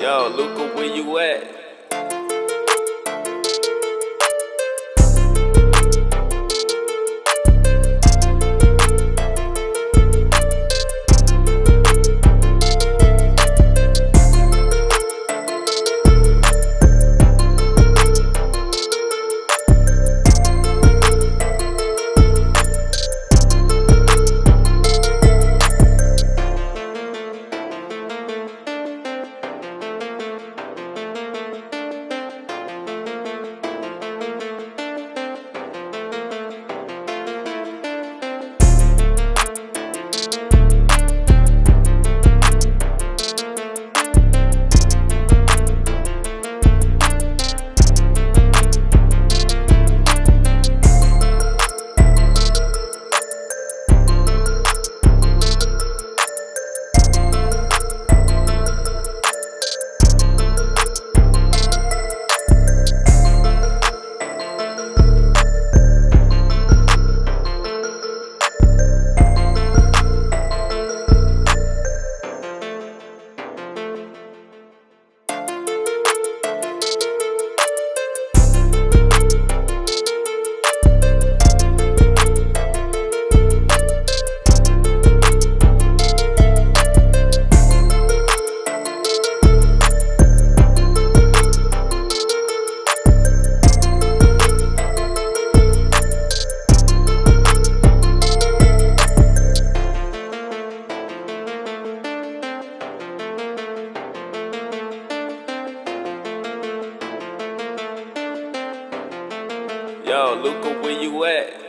Yo, Luca, where you at? Yo, Luca, where you at?